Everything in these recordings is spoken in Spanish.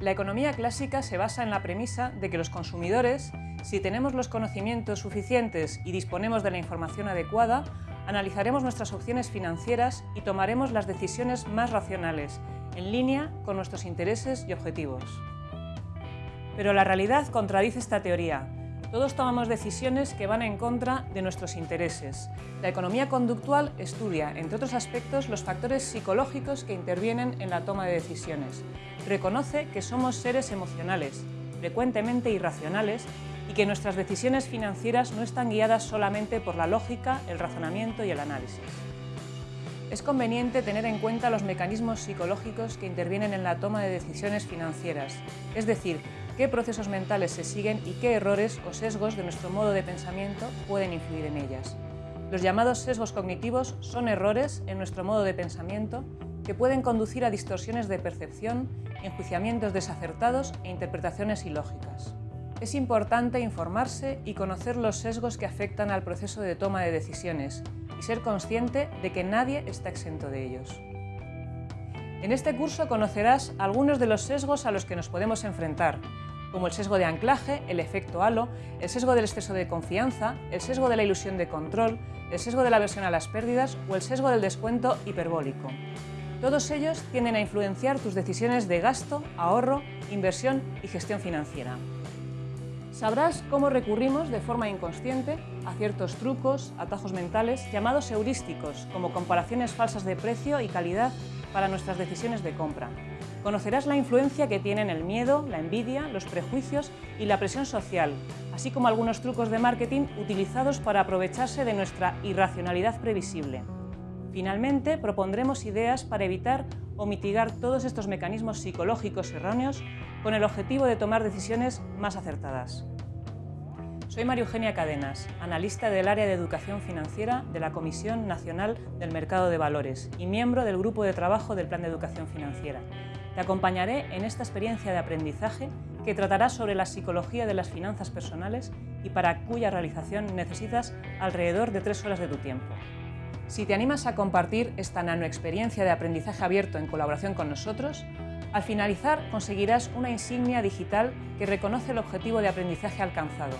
La economía clásica se basa en la premisa de que los consumidores, si tenemos los conocimientos suficientes y disponemos de la información adecuada, analizaremos nuestras opciones financieras y tomaremos las decisiones más racionales, en línea con nuestros intereses y objetivos. Pero la realidad contradice esta teoría, todos tomamos decisiones que van en contra de nuestros intereses. La economía conductual estudia, entre otros aspectos, los factores psicológicos que intervienen en la toma de decisiones. Reconoce que somos seres emocionales, frecuentemente irracionales, y que nuestras decisiones financieras no están guiadas solamente por la lógica, el razonamiento y el análisis. Es conveniente tener en cuenta los mecanismos psicológicos que intervienen en la toma de decisiones financieras, es decir, qué procesos mentales se siguen y qué errores o sesgos de nuestro modo de pensamiento pueden influir en ellas. Los llamados sesgos cognitivos son errores en nuestro modo de pensamiento que pueden conducir a distorsiones de percepción, enjuiciamientos desacertados e interpretaciones ilógicas. Es importante informarse y conocer los sesgos que afectan al proceso de toma de decisiones y ser consciente de que nadie está exento de ellos. En este curso conocerás algunos de los sesgos a los que nos podemos enfrentar, como el sesgo de anclaje, el efecto halo, el sesgo del exceso de confianza, el sesgo de la ilusión de control, el sesgo de la aversión a las pérdidas o el sesgo del descuento hiperbólico. Todos ellos tienden a influenciar tus decisiones de gasto, ahorro, inversión y gestión financiera. Sabrás cómo recurrimos de forma inconsciente a ciertos trucos, atajos mentales, llamados heurísticos, como comparaciones falsas de precio y calidad para nuestras decisiones de compra. Conocerás la influencia que tienen el miedo, la envidia, los prejuicios y la presión social, así como algunos trucos de marketing utilizados para aprovecharse de nuestra irracionalidad previsible. Finalmente, propondremos ideas para evitar o mitigar todos estos mecanismos psicológicos erróneos con el objetivo de tomar decisiones más acertadas. Soy María Eugenia Cadenas, analista del área de educación financiera de la Comisión Nacional del Mercado de Valores y miembro del Grupo de Trabajo del Plan de Educación Financiera. Te acompañaré en esta experiencia de aprendizaje que tratará sobre la psicología de las finanzas personales y para cuya realización necesitas alrededor de tres horas de tu tiempo. Si te animas a compartir esta nanoexperiencia de aprendizaje abierto en colaboración con nosotros, al finalizar conseguirás una insignia digital que reconoce el objetivo de aprendizaje alcanzado,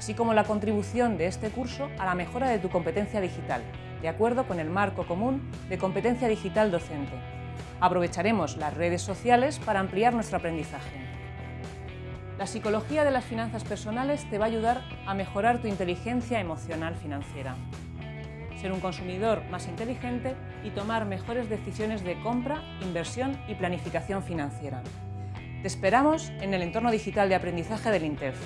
así como la contribución de este curso a la mejora de tu competencia digital, de acuerdo con el marco común de competencia digital docente, Aprovecharemos las redes sociales para ampliar nuestro aprendizaje. La psicología de las finanzas personales te va a ayudar a mejorar tu inteligencia emocional financiera, ser un consumidor más inteligente y tomar mejores decisiones de compra, inversión y planificación financiera. Te esperamos en el entorno digital de aprendizaje del INTEF.